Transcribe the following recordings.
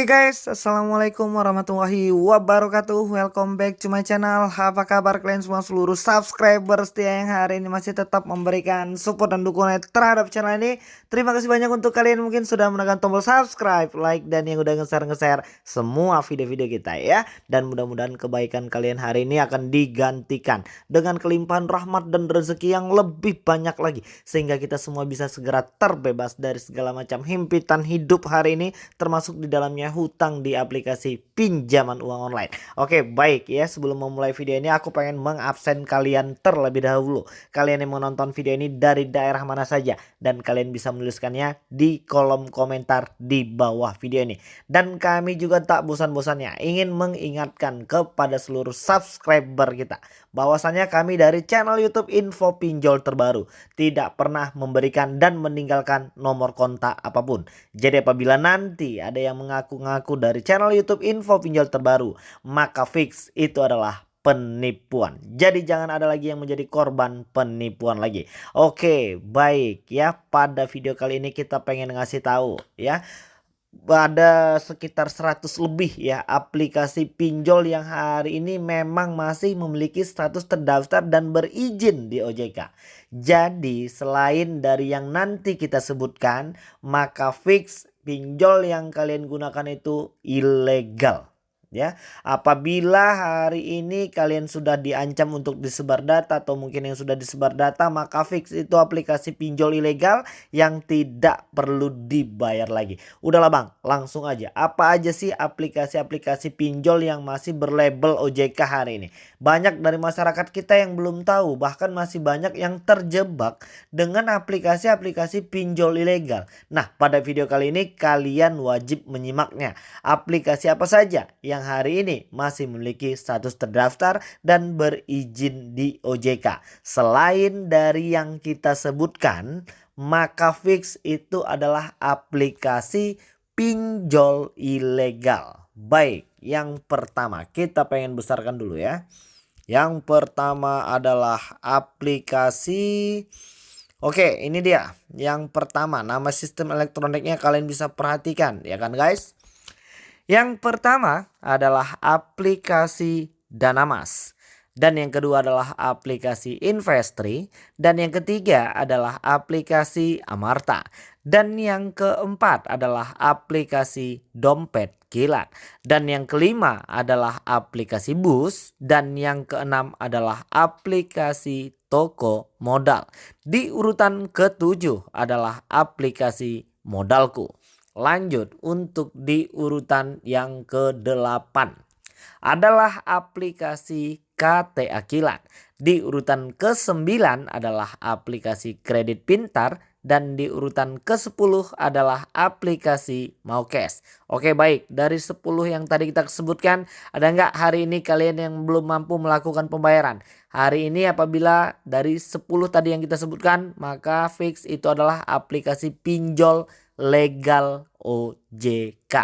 Oke okay guys, Assalamualaikum warahmatullahi wabarakatuh. Welcome back to my channel. Apa kabar kalian semua seluruh subscriber setia yang hari ini masih tetap memberikan support dan dukungan terhadap channel ini? Terima kasih banyak untuk kalian mungkin sudah menekan tombol subscribe, like, dan yang udah nge-share-nge-share semua video-video kita ya. Dan mudah-mudahan kebaikan kalian hari ini akan digantikan Dengan kelimpahan rahmat dan rezeki yang lebih banyak lagi Sehingga kita semua bisa segera terbebas dari segala macam himpitan hidup hari ini Termasuk di dalamnya hutang di aplikasi pinjaman uang online. Oke, baik ya. Sebelum memulai video ini aku pengen mengabsen kalian terlebih dahulu. Kalian yang menonton video ini dari daerah mana saja dan kalian bisa menuliskannya di kolom komentar di bawah video ini. Dan kami juga tak bosan-bosannya ingin mengingatkan kepada seluruh subscriber kita bahwasanya kami dari channel YouTube Info Pinjol terbaru tidak pernah memberikan dan meninggalkan nomor kontak apa pun. Jadi apabila nanti ada yang mengaku ngaku-ngaku dari channel YouTube info pinjol terbaru, maka fix itu adalah penipuan. Jadi jangan ada lagi yang menjadi korban penipuan lagi. Oke, baik ya. Pada video kali ini kita pengen ngasih tahu ya ada sekitar 100 lebih ya aplikasi pinjol yang hari ini memang masih memiliki status terdaftar dan berizin di OJK. Jadi selain dari yang nanti kita sebutkan maka fix pinjol yang kalian gunakan itu ilegal ya. Apabila hari ini kalian sudah diancam untuk disebar data atau mungkin yang sudah disebar data maka fix itu aplikasi pinjol ilegal yang tidak perlu dibayar lagi. Udahlah Bang, langsung aja. Apa aja sih aplikasi-aplikasi pinjol yang masih berlabel OJK hari ini? Banyak dari masyarakat kita yang belum tahu bahkan masih banyak yang terjebak dengan aplikasi-aplikasi pinjol ilegal. Nah, pada video kali ini kalian wajib menyimaknya. Aplikasi apa saja yang yang hari ini masih memiliki status terdaftar dan berizin di OJK. Selain dari yang kita sebutkan, maka fix itu adalah aplikasi pinjol ilegal. Baik, yang pertama kita pengen besarkan dulu ya. Yang pertama adalah aplikasi Oke, ini dia. Yang pertama, nama sistem elektroniknya kalian bisa perhatikan, ya kan guys? Yang pertama adalah aplikasi Danamas. Dan yang kedua adalah aplikasi Investri. Dan yang ketiga adalah aplikasi Amarta. Dan yang keempat adalah aplikasi Dompet Kilat. Dan yang kelima adalah aplikasi Bus. Dan yang keenam adalah aplikasi Toko Modal. Di urutan ketujuh adalah aplikasi Modalku. Lanjut untuk di urutan yang ke-8 adalah aplikasi KTA Kilat. Di urutan ke-9 adalah aplikasi kredit pintar dan di urutan ke-10 adalah aplikasi Maukes. Oke baik, dari 10 yang tadi kita sebutkan, ada nggak hari ini kalian yang belum mampu melakukan pembayaran? Hari ini apabila dari 10 tadi yang kita sebutkan, maka fix itu adalah aplikasi pinjol legal OJK.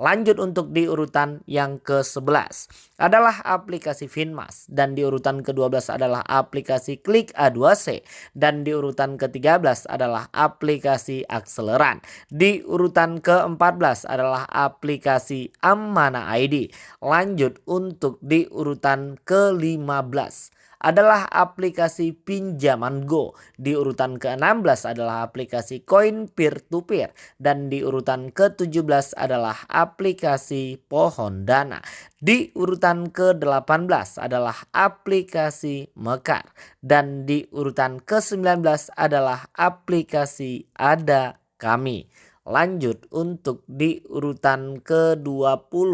Lanjut untuk di urutan yang ke-11 adalah aplikasi Finmas dan di urutan ke-12 adalah aplikasi Klik A2C dan di urutan ke-13 adalah aplikasi Akseleran. Di urutan ke-14 adalah aplikasi Amana ID. Lanjut untuk di urutan ke-15 adalah aplikasi pinjaman Go. Di urutan ke-16 adalah aplikasi koin peer to peer dan di urutan ke-17 adalah aplikasi pohon dana. Di urutan ke-18 adalah aplikasi Mekar dan di urutan ke-19 adalah aplikasi Ada Kami. Lanjut untuk di urutan ke-20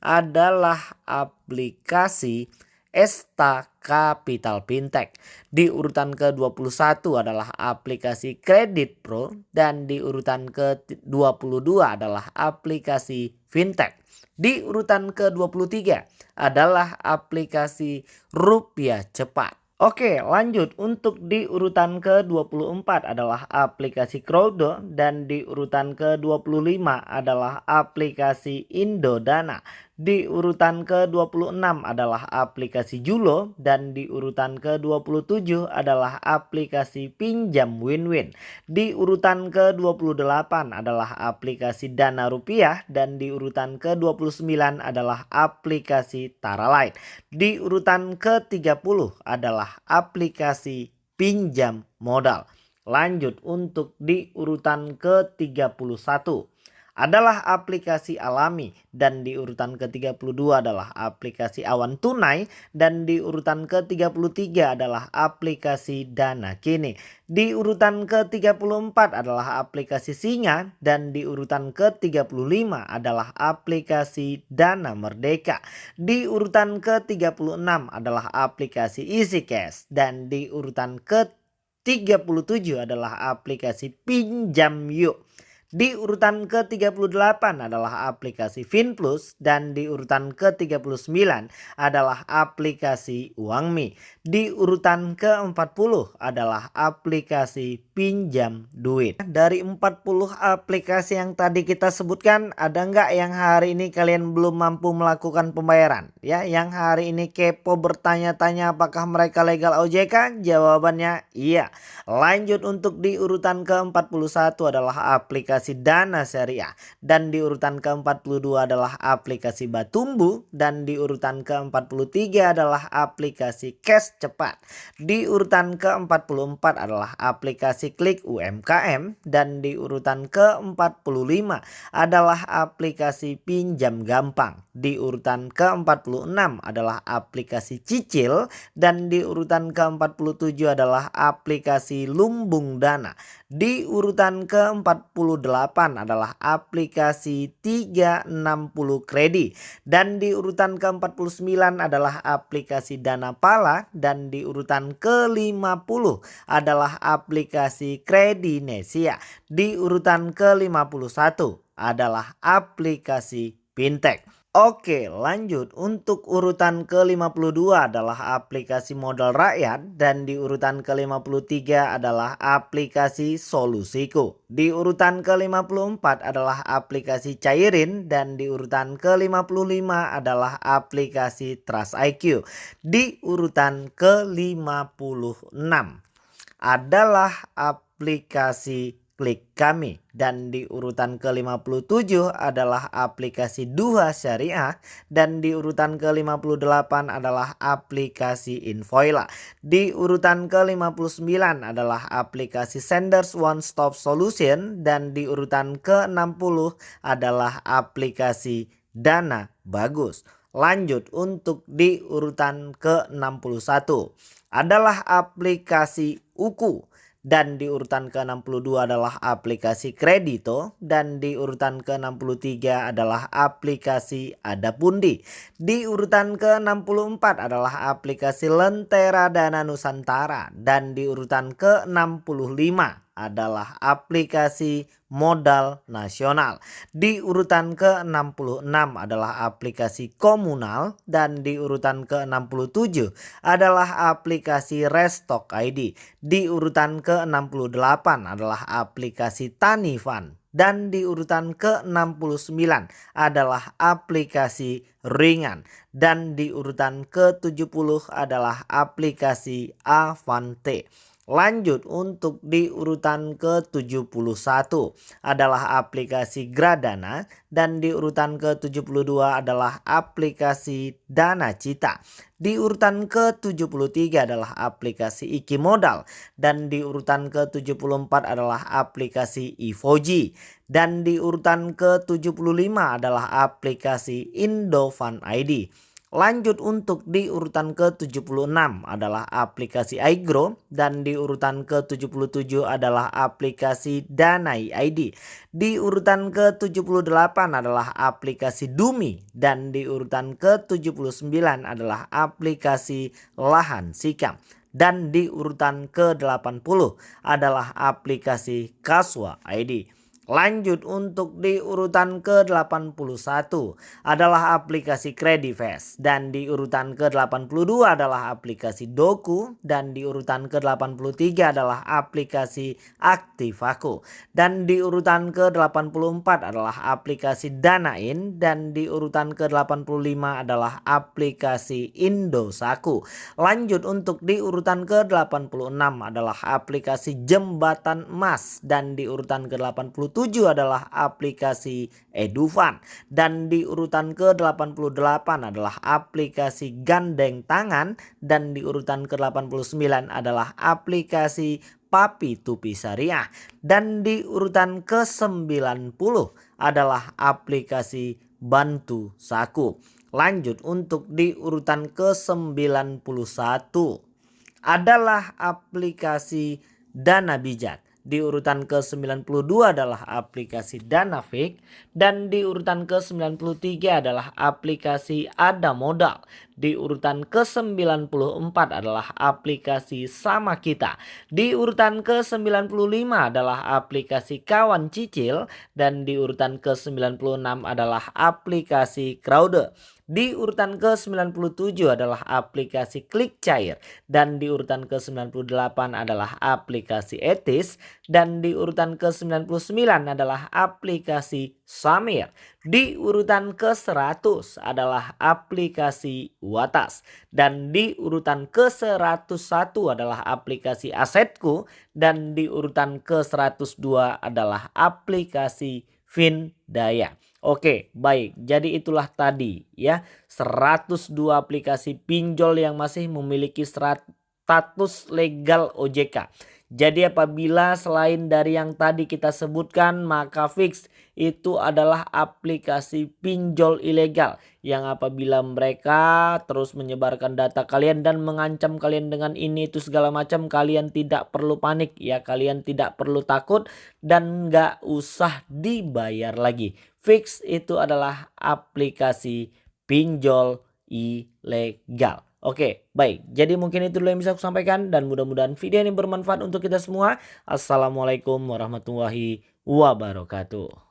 adalah aplikasi Esta Capital Fintech. Di urutan ke-21 adalah aplikasi Kredit Pro dan di urutan ke-22 adalah aplikasi Fintech. Di urutan ke-23 adalah aplikasi Rupiah Cepat. Oke lanjut untuk di urutan ke-24 adalah aplikasi Crowdo dan di urutan ke-25 adalah aplikasi Indodana. Di urutan ke-26 adalah aplikasi Julo dan di urutan ke-27 adalah aplikasi Pinjam Win-Win. Di urutan ke-28 adalah aplikasi Dana Rupiah dan di urutan ke-29 adalah aplikasi Tara Light. Di urutan ke-30 adalah aplikasi Pinjam Modal. Lanjut untuk di urutan ke-31 adalah aplikasi alami dan di urutan ke-32 adalah aplikasi awan tunai dan di urutan ke-33 adalah aplikasi dana kini. Di urutan ke-34 adalah aplikasi singa dan di urutan ke-35 adalah aplikasi dana merdeka. Di urutan ke-36 adalah aplikasi easy cash dan di urutan ke-37 adalah aplikasi pinjam yuk. Di urutan ke-38 adalah aplikasi FinPlus dan di urutan ke-39 adalah aplikasi UangMi. Di urutan ke-40 adalah aplikasi pinjam duit. Dari 40 aplikasi yang tadi kita sebutkan ada nggak yang hari ini kalian belum mampu melakukan pembayaran? Ya, yang hari ini kepo bertanya-tanya apakah mereka legal OJK? Jawabannya iya. Lanjut untuk di urutan ke-41 adalah aplikasi aplikasi Dana Syariah dan di urutan ke-42 adalah aplikasi Batumbu dan di urutan ke-43 adalah aplikasi Cash Cepat. Di urutan ke-44 adalah aplikasi Klik UMKM dan di urutan ke-45 adalah aplikasi Pinjam Gampang. Di urutan ke-46 adalah aplikasi Cicil dan di urutan ke-47 adalah aplikasi Lumbung Dana. Di urutan ke-48 adalah aplikasi 360 kredit dan di urutan ke-49 adalah aplikasi Dana Pala dan di urutan ke-50 adalah aplikasi Kredinesia. Di urutan ke-51 adalah aplikasi Fintech. Oke lanjut untuk urutan ke-52 adalah aplikasi modal rakyat dan di urutan ke-53 adalah aplikasi solusiku. Di urutan ke-54 adalah aplikasi cairin dan di urutan ke-55 adalah aplikasi Trust IQ. Di urutan ke-56 adalah aplikasi klik kami. Dan di urutan ke-57 adalah aplikasi Duha Syariah. Dan di urutan ke-58 adalah aplikasi Invoila. Di urutan ke-59 adalah aplikasi Senders One Stop Solution. Dan di urutan ke-60 adalah aplikasi Dana Bagus. Lanjut untuk di urutan ke-61 adalah aplikasi Uku dan di urutan ke-62 adalah aplikasi Kredito dan di urutan ke-63 adalah aplikasi Adapundi. Di urutan ke-64 adalah aplikasi Lentera Dana Nusantara dan di urutan ke-65 adalah aplikasi modal nasional. Di urutan ke-66 adalah aplikasi komunal dan di urutan ke-67 adalah aplikasi Restock ID. Di urutan ke-68 adalah aplikasi Tanifan dan di urutan ke-69 adalah aplikasi ringan dan di urutan ke-70 adalah aplikasi Avante. Lanjut untuk di urutan ke-71 adalah aplikasi Gradana dan di urutan ke-72 adalah aplikasi Dana Cita. Di urutan ke-73 adalah aplikasi Iki Modal dan di urutan ke-74 adalah aplikasi Ivoji dan di urutan ke-75 adalah aplikasi Indofan ID. Lanjut untuk di urutan ke-76 adalah aplikasi iGrow dan di urutan ke-77 adalah aplikasi Danai ID. Di urutan ke-78 adalah aplikasi Dumi dan di urutan ke-79 adalah aplikasi Lahan Sikam. Dan di urutan ke-80 adalah aplikasi Kaswa ID. Lanjut untuk di urutan ke-81 adalah aplikasi Credifast dan di urutan ke-82 adalah aplikasi Doku dan di urutan ke-83 adalah aplikasi Aktivaku dan di urutan ke-84 adalah aplikasi Danain dan di urutan ke-85 adalah aplikasi Indosaku. Lanjut untuk di urutan ke-86 adalah aplikasi Jembatan Emas dan di urutan ke-87 adalah aplikasi Edufan dan di urutan ke-88 adalah aplikasi Gandeng Tangan. Dan di urutan ke-89 adalah aplikasi Papi Tupi Syariah dan di urutan ke-90 adalah aplikasi Bantu Saku. Lanjut untuk di urutan ke-91 adalah aplikasi Dana Bijak di urutan ke-92 adalah aplikasi Danafik dan di urutan ke-93 adalah aplikasi Ada Modal. Di urutan ke-94 adalah aplikasi Sama Kita. Di urutan ke-95 adalah aplikasi Kawan Cicil dan di urutan ke-96 adalah aplikasi Crowder. Di urutan ke-97 adalah aplikasi Klik Cair dan di urutan ke-98 adalah aplikasi Etis dan di urutan ke-99 adalah aplikasi Samir. Di urutan ke-100 adalah aplikasi Watas dan di urutan ke-101 adalah aplikasi Asetku dan di urutan ke-102 adalah aplikasi Findaya. Oke, baik. Jadi itulah tadi ya 102 aplikasi pinjol yang masih memiliki status legal OJK. Jadi apabila selain dari yang tadi kita sebutkan maka fix itu adalah aplikasi pinjol ilegal yang apabila mereka terus menyebarkan data kalian dan mengancam kalian dengan ini itu segala macam kalian tidak perlu panik ya kalian tidak perlu takut dan nggak usah dibayar lagi. Fix itu adalah aplikasi pinjol ilegal. Oke, baik. Jadi mungkin itu dulu yang bisa aku sampaikan dan mudah-mudahan video ini bermanfaat untuk kita semua. Assalamualaikum warahmatullahi wabarakatuh.